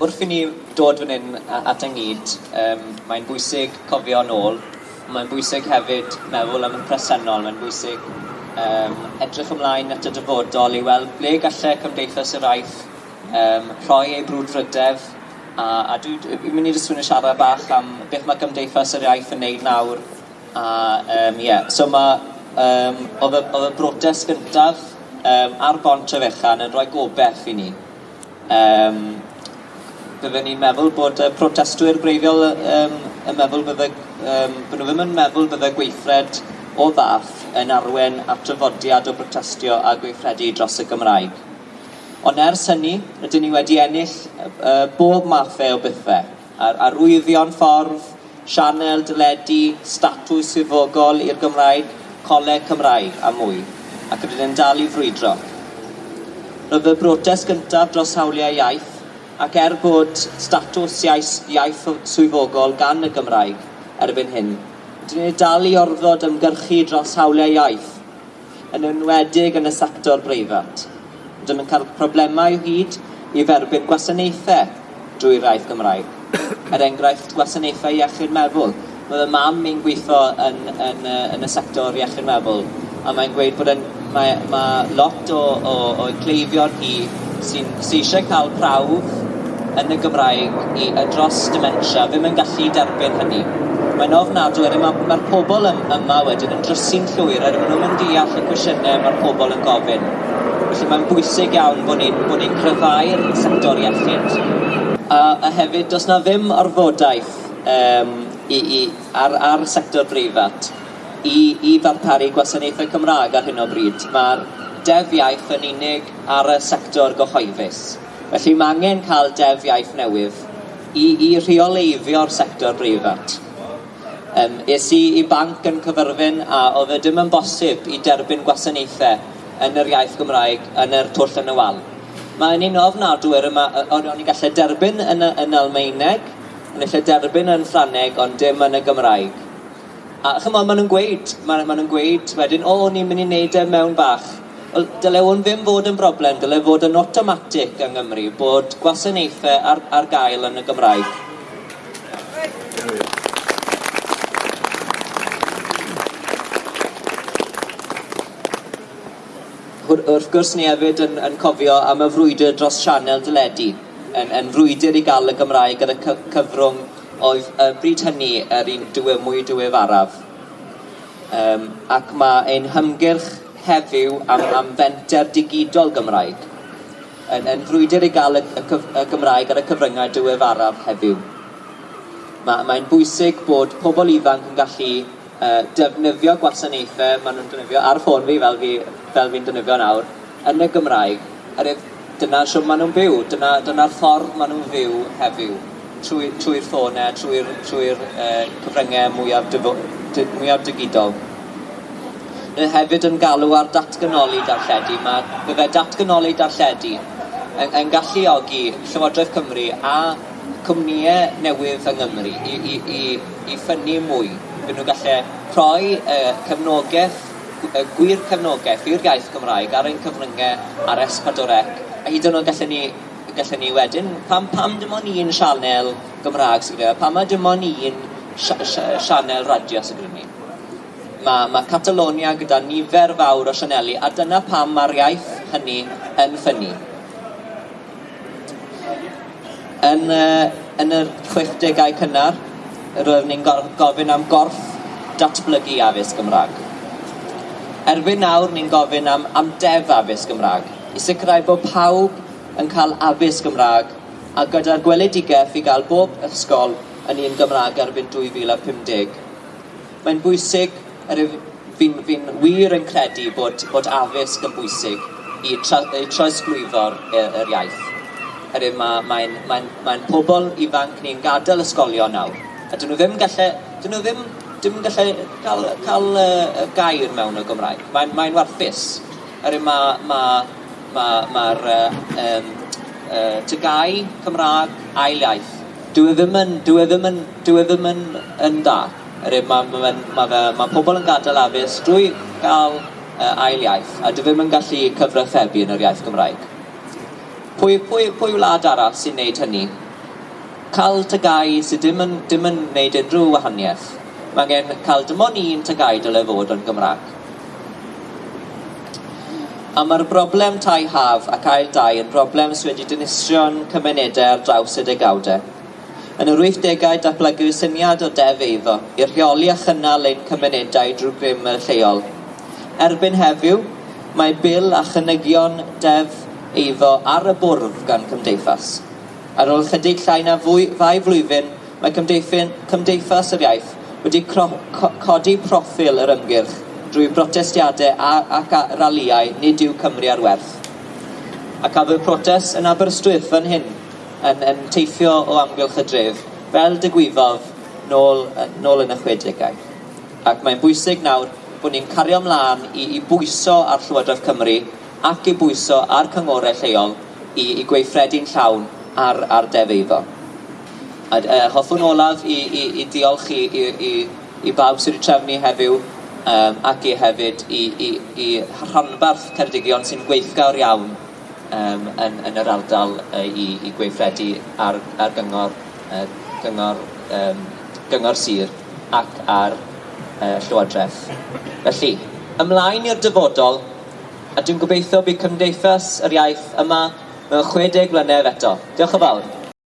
wrth i ni dod fan hyn at ynghyd, um, mae'n bwysig cofio nôl, mae'n bwysig hefyd meddwl am y presennol, mae'n bwysig um, edrych ymlaen at y dyfodol i weld ble gallai Cymdeithas yr Aeth um, rhoi ei brwdfrydef a, a dwi'n mynd i ddysgu yn siarad bach am beth mae Cymdeithas yr Iaith yn neud nawr. A um, yeah. so mae um, oedd, y, oedd y brotest gyntaf um, ar bont y fechan yn rhoi gobeith i ni. Um, byddwn ni'n meddwl bod y protestwyr gwreiddiol um, yn meddwl bydde, um, bod nhw ddim yn meddwl bydde gweithred o ddath yn arwen at drafodiad o protestio a gweithredu dros y Gymraeg. Ond ers hynny, rydyn ni wedi ennill uh, bob mathau e o bethau. Ar, arwyddion ffordd, sianel, dyledu, statws swyddogol i'r Gymraeg, coleg Cymraeg a mwy, ac rydyn ni'n dal i frwydro. Roedd y brotest gyntaf dros hawliau iaith ac er bod statws iaith, iaith swyddogol gan y Gymraeg erbyn hyn, dyn ni'n dal i orfod ymgyrchu dros hawliau iaith, yn enwedig yn y sector breifat. Dyn nhw'n cael problemau o hyd i dderbyn gwasanaethau drwy'r iaith Gymraeg. er enghraifft gwasanaethau iechyd meddwl. Roedd y mam mi'n gweithio yn, yn, yn, yn y sector iechyd meddwl, a mae'n gweud bod yn, mae, mae lot o, o, o cleifion hi sy'n sy eisiau cael prawf yn y Gymraeg i y dros dementia ddim yn gallu derbyn hynny. Mae'n ofnadwy, er mae'r ma pobl yma wedyn yn drysu'n llwyr er maen nhw'n deall y cwestiynau mae'r pobl yn gofyn. Felly mae'n bwysig iawn bod ni'n ni, ni cryfau'r sector iechyd. A, a hefyd, does na ddim orfodaeth um, i, i, ar, ar sector breifat i, i ddarparu gwasanaethau Cymraeg ar hyn o bryd. Mae'r deddf iaith yn unig ar y sector gyhoeddus. Felly mae angen cael def iaith newydd i, i rheoleiddio'r sector breifat. Um, es i i banc yn cyfyrfyn a oedd e dim yn bosib i derbyn gwasanaethau yn yr iaith Gymraeg yn yr twll yn y wal. Mae'n un ofnadw yma, o'n i gallu derbyn yn, yn Almeineg, yn gallu derbyn yn Ffraneg, ond dim yn y Gymraeg. A chymod, maen nhw'n gweud, maen maen nhw'n gweud wedyn, o, ni'n mynd i wneud e mewn bach dyle hwn ddim fod yn broblem, dyle fod yn automatic yng Nghymru bod gwasanaethau ar, ar gael yn y Gymraeg. Wrth gwrs ni hefyd yn, yn cofio am y frwydr dros sianel dyledu, yn, yn frwydr i gael y Gymraeg gyda cyfrwng oedd y bryd hynny yr un dwy mwy dwy. Um, ac mae ein hymgyrch heddiw am, am fenter digidol Gymraeg yn, yn frwydr i gael y, y, y Gymraeg ar y cyfryngau diweddaraf heddiw. Mae'n mae bwysig bod pobl ifanc yn gallu uh, defnyddio gwasanaethau maen nhw'n defnyddio ar ffôn fi fel fi'n fi, fel fi defnyddio nawr yn y Gymraeg. Oherwydd dyna siwm maen nhw'n byw, dyna'r dyna, ffordd maen nhw'n fyw heddiw trwy'r trwy ffôn trwy'r trwy uh, cyfryngau mwyaf, dyfo, dy, mwyaf digidol hefyd yn galw ar datganoli darlledu. Mae bydde datganoli darlledu yn, yn galluogi Llywodraeth Cymru a cwmnïau newydd yng Nghymru i, i, i, i ffynnu mwy. Bydd nhw'n gallu rhoi uh, cefnogaeth, uh, gwir cefnogaeth i'r iaith Gymraeg ar ein cyfryngau ar S4C. A hyd yn oed gallen ni gallen ni wedyn, pam, pam dim ond un sianel Gymraeg sy'n gyda, pam dim ond un sianel radio sy'n gyda ni mae ma Catalonia gyda nifer fawr o sianeli, a dyna pam mae'r iaith hynny yn ffynnu. Yn, uh, yn y 60au cynnar, roeddwn ni'n gofyn am gorff datblygu addysg Gymraeg. Erbyn nawr, ni'n gofyn am am def addysg Gymraeg, i sicrhau bod pawb yn cael addysg Gymraeg a gyda'r gweledigaeth i gael bob ysgol yn un Gymraeg erbyn 2050. Mae'n bwysig Fi'n fi wir yn credu bod, bod addysg yn bwysig i, tra, i trosglwyddo'r yr iaith. Hynny mae'n mae mae mae pobl ifanc ni'n gadael ysgolion nawr, a dyn nhw ddim gallu, dyn nhw ddim, ddim gallu cael, cael uh, gair mewn y Gymraeg. Mae'n mae warthus. Hynny mae'r ma, ma, ma, ma uh, um, uh, tygau Cymraeg ail iaith. Dwi e ddim yn, dwi e ddim yn, dwi e ddim yn, yn da mae ma, ma, ma, fe, ma pobl yn gadael addysg drwy gael uh, ail iaith, a dwi ddim yn gallu cyfrathrebu yn yr iaith Gymraeg. Pwy, pwy, pwy wlad arall sy'n neud hynny? Cael tygau sydd ddim yn, ddim yn neud unrhyw wahaniaeth. Mae angen cael dim ond un tygau dylai fod yn Gymraeg. A mae'r broblem tai haf ac ail dau yn broblem sydd wedi dinistrio cymunedau ar draws y degawdau. Yn yr 80au datblygu syniad o Def Eiddo i rheoli a chynnal ein cymunedau drwy grym y lleol. Erbyn heddiw, mae bil a chynygion Def eiddo ar y bwrdd gan Cymdeithas. Ar ôl chydig llai na fwy, fai flwyddyn, mae Cymdeithas yr Iaith wedi cro, co, codi proffil yr ymgyrch drwy brotestiadau a, ac raliau nid yw Cymru ar werth. Ac af y protest yn Aberystwyth fan hyn, yn, yn teithio o amgylch y dref, fel digwyddodd nôl, nôl yn y chwedegau. Ac mae'n bwysig nawr bod ni'n cario ymlaen i, i bwyso ar Llywodraeth Cymru ac i bwyso ar cyngorau lleol i, i gweithredu'n llawn ar, ar defeiddo. A, uh, e, hoffwn olaf i, i, i diolch i, i, i, i bawb sydd wedi trefnu heddiw um, ac i hefyd i, i, i rhanbarth Ceredigion sy'n gweithgawr iawn um, yn, yn yr ardal uh, i, i gweithredu ar, ar gyngor, uh, gyngor, um, gyngor sir ac ar uh, Llywodraeth. Felly, ymlaen i'r dyfodol, a dwi'n gobeithio bydd Cymdeithas yr Iaith yma mewn 60 mlynedd eto. Diolch yn fawr.